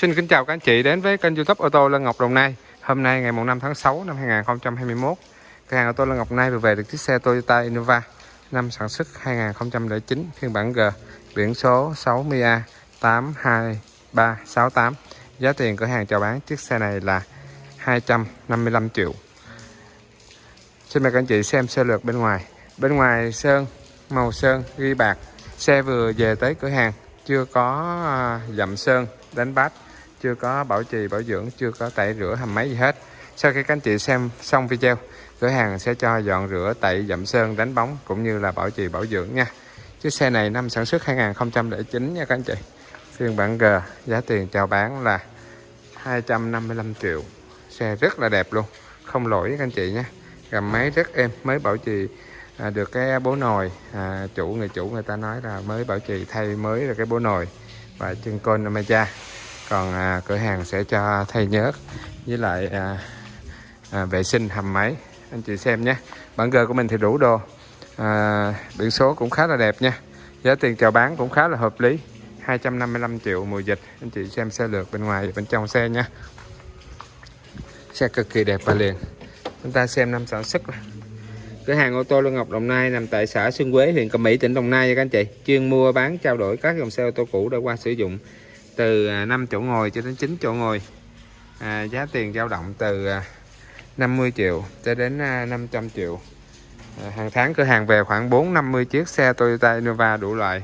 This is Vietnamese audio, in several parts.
Xin kính chào các anh chị đến với kênh youtube ô tô Lân Ngọc Đồng Nai. Hôm nay ngày 5 tháng 6 năm 2021 Cửa hàng ô tô Lân Ngọc Nai vừa về được chiếc xe Toyota Innova Năm sản xuất 2009 phiên bản G Biển số 60A 82368 Giá tiền cửa hàng chào bán chiếc xe này là 255 triệu. Xin mời các anh chị xem sơ lược bên ngoài. Bên ngoài sơn, màu sơn, ghi bạc. Xe vừa về tới cửa hàng Chưa có à, dặm sơn, đánh bát chưa có bảo trì bảo dưỡng chưa có tẩy rửa hầm máy gì hết. Sau khi các anh chị xem xong video cửa hàng sẽ cho dọn rửa tẩy dặm sơn đánh bóng cũng như là bảo trì bảo dưỡng nha. Chiếc xe này năm sản xuất 2009 nha các anh chị. Phiên bản G giá tiền chào bán là 255 triệu. Xe rất là đẹp luôn không lỗi các anh chị nha. Gầm máy rất êm mới bảo trì à, được cái bố nồi. À, chủ người chủ người ta nói là mới bảo trì thay mới là cái bố nồi và chân côn Namaja còn à, cửa hàng sẽ cho thay nhớt với lại à, à, vệ sinh hầm máy. Anh chị xem nhé. Bản gờ của mình thì đủ đồ. À, biển số cũng khá là đẹp nha. Giá tiền chào bán cũng khá là hợp lý. 255 triệu mùa dịch. Anh chị xem xe lượt bên ngoài và bên trong xe nha. Xe cực kỳ đẹp và liền. Chúng ta xem năm sản xuất cửa hàng ô tô Lương Ngọc Đồng Nai nằm tại xã Xuân Quế huyện Cẩm Mỹ tỉnh Đồng Nai nha các anh chị. Chuyên mua bán trao đổi các dòng xe ô tô cũ đã qua sử dụng từ à, 5 chỗ ngồi cho đến 9 chỗ ngồi. À, giá tiền dao động từ à, 50 triệu cho đến à, 500 triệu. À, hàng tháng cửa hàng về khoảng 450 chiếc xe Toyota Innova đủ loại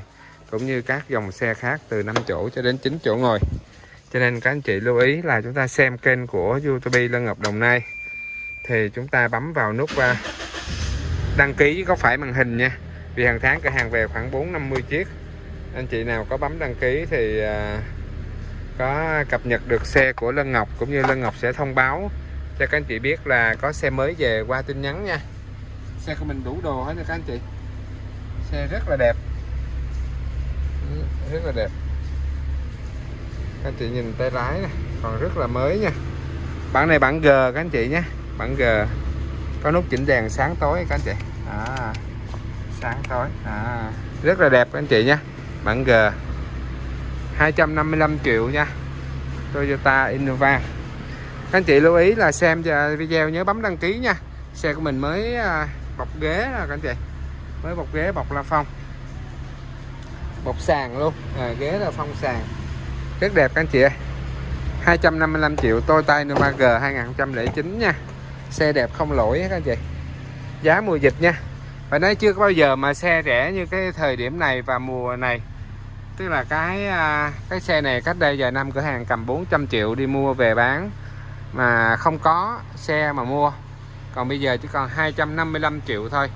cũng như các dòng xe khác từ 5 chỗ cho đến 9 chỗ ngồi. Cho nên các anh chị lưu ý là chúng ta xem kênh của YouTube Lân Ngọc Đồng Nai thì chúng ta bấm vào nút đăng ký có phải màn hình nha. Vì hàng tháng cửa hàng về khoảng 450 chiếc. Anh chị nào có bấm đăng ký thì có cập nhật được xe của Lân Ngọc cũng như Lân Ngọc sẽ thông báo cho các anh chị biết là có xe mới về qua tin nhắn nha. Xe của mình đủ đồ hết nha các anh chị. Xe rất là đẹp. Rất là đẹp. Các anh chị nhìn tay lái này còn rất là mới nha. Bản này bản G các anh chị nhé. Bản G. Có nút chỉnh đèn sáng tối các anh chị. À, sáng tối. À, rất là đẹp các anh chị nhé bản G. 255 triệu nha. Toyota Innova. Các anh chị lưu ý là xem video nhớ bấm đăng ký nha. Xe của mình mới à, bọc ghế là các anh chị. Mới bọc ghế bọc la phong. Bọc sàn luôn. À, ghế là phong sàn. Rất đẹp các anh chị ơi. 255 triệu Toyota Innova G 2009 nha. Xe đẹp không lỗi các anh chị. Giá mùa dịch nha. Và nói chưa có bao giờ mà xe rẻ như cái thời điểm này và mùa này tức là cái à, cái xe này cách đây vài năm cửa hàng cầm 400 triệu đi mua về bán, mà không có xe mà mua. Còn bây giờ chỉ còn 255 triệu thôi.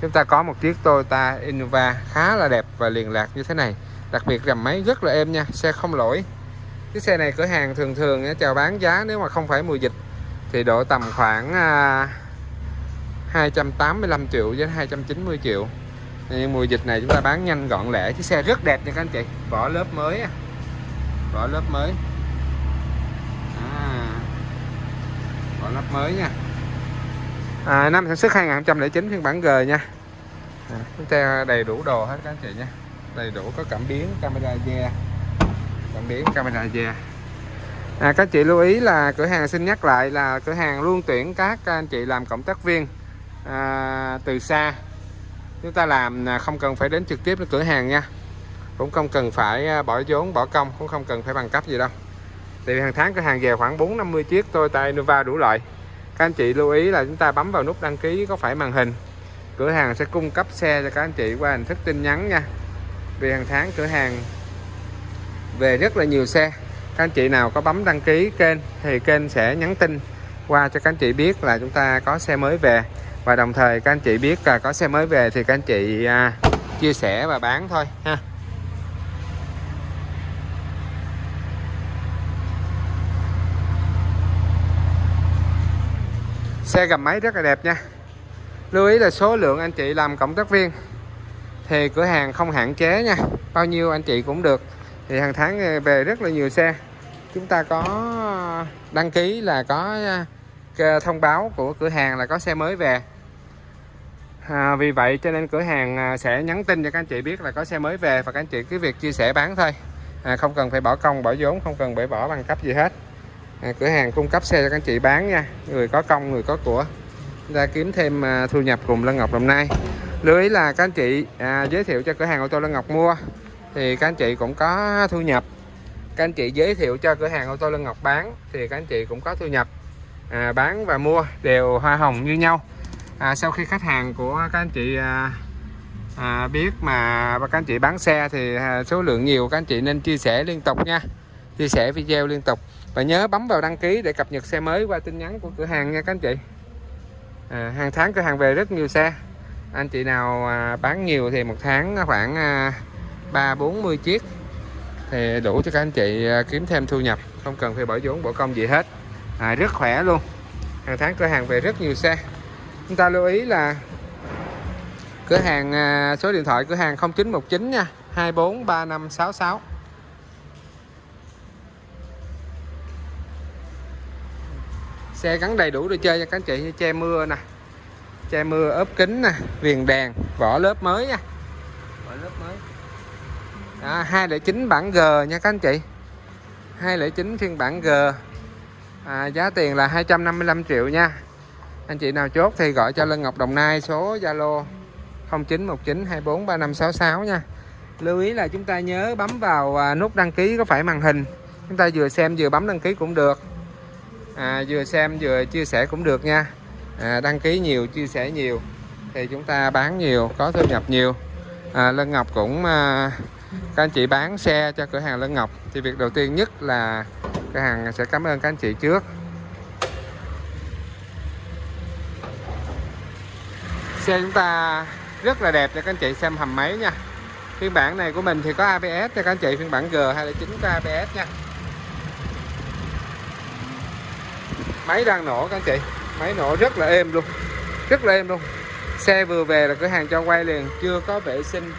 Chúng ta có một chiếc Toyota Innova khá là đẹp và liền lạc như thế này. Đặc biệt gầm máy rất là êm nha, xe không lỗi. Cái xe này cửa hàng thường thường chào bán giá nếu mà không phải mùa dịch, thì độ tầm khoảng à, 285 triệu đến 290 triệu nhưng mùa dịch này chúng ta bán nhanh gọn lẹ chiếc xe rất đẹp nha các anh chị. Vỏ lớp mới vỏ lớp mới. À, vỏ lớp mới nha. À, năm sản xuất 2009 phiên bản G nha. À, xe đầy đủ đồ hết các anh chị nha. Đầy đủ có cảm biến camera da cảm biến camera da à, các chị lưu ý là cửa hàng xin nhắc lại là cửa hàng luôn tuyển các anh chị làm cộng tác viên à, từ xa chúng ta làm à, không cần phải đến trực tiếp đến cửa hàng nha. Cũng không cần phải à, bỏ vốn, bỏ công, cũng không cần phải bằng cấp gì đâu. Thì hàng tháng cửa hàng về khoảng 4 50 chiếc Toyota Innova đủ loại. Các anh chị lưu ý là chúng ta bấm vào nút đăng ký có phải màn hình. Cửa hàng sẽ cung cấp xe cho các anh chị qua hình thức tin nhắn nha. Vì hàng tháng cửa hàng về rất là nhiều xe. Các anh chị nào có bấm đăng ký kênh thì kênh sẽ nhắn tin qua cho các anh chị biết là chúng ta có xe mới về và đồng thời các anh chị biết là có xe mới về thì các anh chị à, chia sẻ và bán thôi ha. Xe gầm máy rất là đẹp nha. Lưu ý là số lượng anh chị làm cộng tác viên thì cửa hàng không hạn chế nha. Bao nhiêu anh chị cũng được. Thì hàng tháng à, về rất là nhiều xe. Chúng ta có à, đăng ký là có à, Ờ, thông báo của cửa hàng là có xe mới về. À, vì vậy cho nên cửa hàng à, sẽ nhắn tin cho các anh chị biết là có xe mới về và các anh chị cứ việc chia sẻ bán thôi. À, không cần phải bỏ công bỏ vốn không cần phải bỏ bằng cấp gì hết. À, cửa hàng cung cấp xe cho các anh chị bán nha. Người có công người có của. Ra kiếm thêm à, thu nhập cùng Lân Ngọc Đồng Nai. Lưu ý là các anh chị à, giới thiệu cho cửa hàng ô tô Lân Ngọc mua thì các anh chị cũng có thu nhập. Các anh chị giới thiệu cho cửa hàng ô tô Lân Ngọc bán thì các anh chị cũng có thu nhập à, bán và mua đều hoa hồng như nhau. À, sau khi khách hàng của các anh chị à, à, biết mà các anh chị bán xe thì à, số lượng nhiều các anh chị nên chia sẻ liên tục nha. Chia sẻ video liên tục. Và nhớ bấm vào đăng ký để cập nhật xe mới qua tin nhắn của cửa hàng nha các anh chị. À, hàng tháng cửa hàng về rất nhiều xe. Anh chị nào à, bán nhiều thì một tháng khoảng à, ba bốn mươi chiếc thì đủ cho các anh chị à, kiếm thêm thu nhập. Không cần phải bỏ vốn bỏ công gì hết à, rất khỏe luôn. Hàng tháng cửa hàng về rất nhiều xe. Chúng ta lưu ý là cửa hàng à, số điện thoại cửa hàng 0919 nha. 243566 xe gắn đầy đủ đồ chơi cho các anh chị như che mưa nè che mưa ốp kính nè viền đèn vỏ lớp mới nha. Vỏ lớp mới. À, 209 bản G nha các anh chị. 209 phiên bản G à, giá tiền là 255 triệu nha. Anh chị nào chốt thì gọi cho Lân Ngọc Đồng Nai số Zalo 0919243566 nha. Lưu ý là chúng ta nhớ bấm vào à, nút đăng ký có phải màn hình. Chúng ta vừa xem vừa bấm đăng ký cũng được. À, vừa xem vừa chia sẻ cũng được nha. À, đăng ký nhiều chia sẻ nhiều thì chúng ta bán nhiều có thu nhập nhiều. À, Lân Ngọc cũng à, các anh chị bán xe cho cửa hàng Lân Ngọc thì việc đầu tiên nhất là cửa hàng sẽ cảm ơn các anh chị trước. Xe chúng ta rất là đẹp cho các anh chị xem hầm máy nha. Phiên bản này của mình thì có ABS cho các anh chị, phiên bản G hay là chính có ABS nha. Máy đang nổ các anh chị, máy nổ rất là êm luôn, rất là êm luôn. Xe vừa về là cửa hàng cho quay liền, chưa có vệ sinh,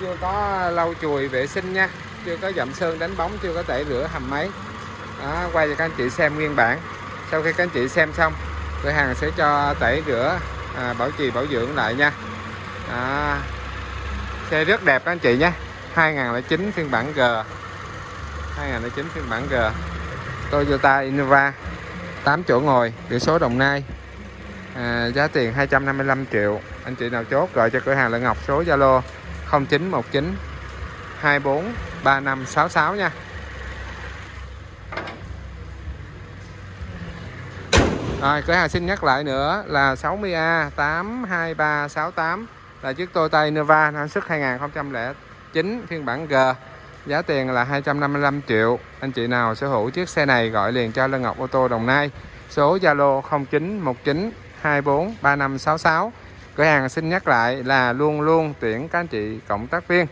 chưa có lau chùi vệ sinh nha, chưa có dặm sơn đánh bóng, chưa có tẩy rửa hầm máy đó, quay cho các anh chị xem nguyên bản. Sau khi các anh chị xem xong cửa hàng sẽ cho tẩy rửa à, bảo trì bảo dưỡng lại nha. Đó. xe rất đẹp các anh chị nhé. 2009 phiên bản G. 2009 phiên bản G. Toyota Innova 8 chỗ ngồi biển số Đồng Nai. À, giá tiền 255 triệu. Anh chị nào chốt gọi cho cửa hàng Lợi Ngọc số Zalo 0919 24 3566 nha. Rồi, cửa hàng xin nhắc lại nữa là 60A 82368 là chiếc Toyota Innova năng suất 2009 phiên bản G. Giá tiền là 255 triệu. Anh chị nào sở hữu chiếc xe này gọi liền cho Lân Ngọc ô tô Đồng Nai. Số Zalo 0919 24 3566 cửa hàng xin nhắc lại là luôn luôn tuyển các anh chị cộng tác viên,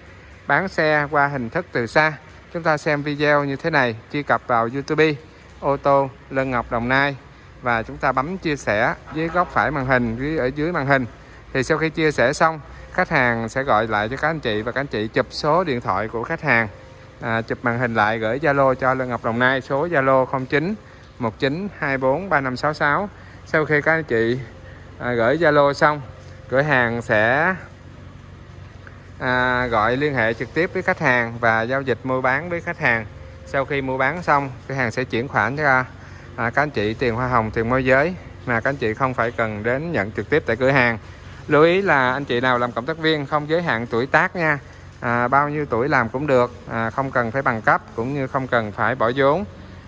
bán xe qua hình thức từ xa. Chúng ta xem video như thế này, truy cập vào YouTube. Ô tô Lân Ngọc Đồng Nai và chúng ta bấm chia sẻ dưới góc phải màn hình dưới ở dưới màn hình. Thì sau khi chia sẻ xong khách hàng sẽ gọi lại cho các anh chị và các anh chị chụp số điện thoại của khách hàng. À, chụp màn hình lại gửi Zalo cho lê Ngọc Đồng Nai số Zalo 09 19 24 3566 sau khi các anh chị à, gửi Zalo xong cửa hàng sẽ à, gọi liên hệ trực tiếp với khách hàng và giao dịch mua bán với khách hàng. Sau khi mua bán xong cửa hàng sẽ chuyển khoản cho à, các anh chị tiền hoa hồng tiền môi giới mà các anh chị không phải cần đến nhận trực tiếp tại cửa hàng. Lưu ý là anh chị nào làm cộng tác viên không giới hạn tuổi tác nha. À, bao nhiêu tuổi làm cũng được à, không cần phải bằng cấp cũng như không cần phải bỏ vốn.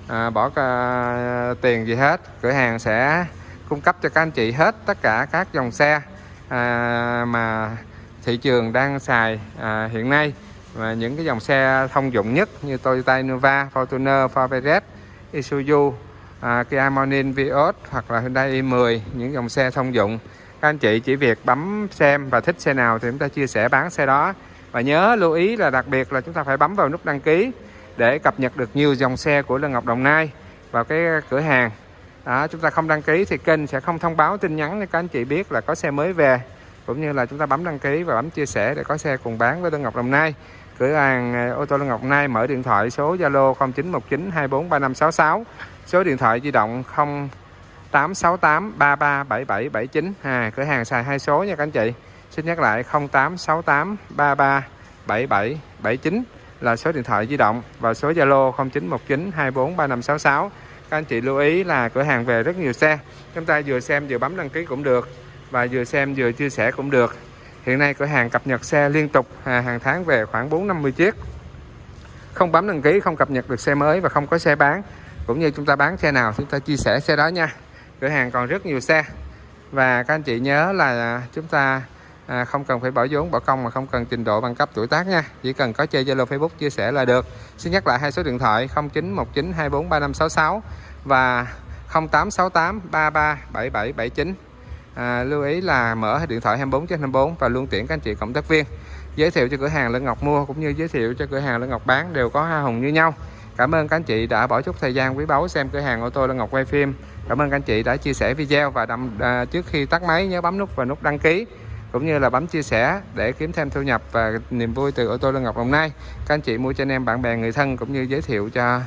À, bỏ à, tiền gì hết cửa hàng sẽ cung cấp cho các anh chị hết tất cả các dòng xe à, mà thị trường đang xài à, hiện nay. Và những cái dòng xe thông dụng nhất như Toyota Innova, Fortuner, Ford Everest, Isuzu, à, Kia Morning Vios hoặc là Hyundai i10 những dòng xe thông dụng. Các anh chị chỉ việc bấm xem và thích xe nào thì chúng ta chia sẻ bán xe đó. Và nhớ lưu ý là đặc biệt là chúng ta phải bấm vào nút đăng ký để cập nhật được nhiều dòng xe của Lân Ngọc Đồng Nai vào cái cửa hàng. Đó, chúng ta không đăng ký thì kênh sẽ không thông báo tin nhắn để các anh chị biết là có xe mới về. Cũng như là chúng ta bấm đăng ký và bấm chia sẻ để có xe cùng bán với Lân Ngọc Đồng Nai cửa hàng à, ô tô Lê Ngọc Nai mở điện thoại số Zalo 0919 243566 số điện thoại di động 0868 337779 à, cửa hàng xài hai số nha các anh chị. Xin nhắc lại 0868 337779 là số điện thoại di động và số Zalo 0919 24 3566 các anh chị lưu ý là cửa hàng về rất nhiều xe. Chúng ta vừa xem vừa bấm đăng ký cũng được và vừa xem vừa chia sẻ cũng được hiện nay cửa hàng cập nhật xe liên tục à, hàng tháng về khoảng 4 50 chiếc. Không bấm đăng ký không cập nhật được xe mới và không có xe bán. Cũng như chúng ta bán xe nào chúng ta chia sẻ xe đó nha. Cửa hàng còn rất nhiều xe. Và các anh chị nhớ là chúng ta à, không cần phải bỏ vốn bỏ công mà không cần trình độ bằng cấp tuổi tác nha. Chỉ cần có chơi Zalo Facebook chia sẻ là được. Xin nhắc lại hai số điện thoại 0919 24 3566 và 0868 33 7779 à, lưu ý là mở điện thoại 24 trên 24 và luôn tiện các anh chị cộng tác viên. Giới thiệu cho cửa hàng Lân Ngọc mua cũng như giới thiệu cho cửa hàng Lân Ngọc bán đều có hoa hồng như nhau. Cảm ơn các anh chị đã bỏ chút thời gian quý báu xem cửa hàng ô tô Lân Ngọc quay phim. Cảm ơn các anh chị đã chia sẻ video và đâm, à, trước khi tắt máy nhớ bấm nút và nút đăng ký cũng như là bấm chia sẻ để kiếm thêm thu nhập và niềm vui từ ô tô Lân Ngọc Đồng Nai các anh chị mua cho anh em bạn bè người thân cũng như giới thiệu cho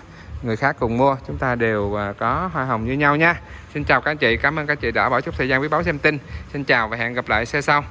người khác cùng mua. Chúng ta đều à, có hoa hồng như nhau nha. Xin chào các anh chị, cảm ơn các anh chị đã bỏ chút thời gian quý báu xem tin. Xin chào và hẹn gặp lại xe sau.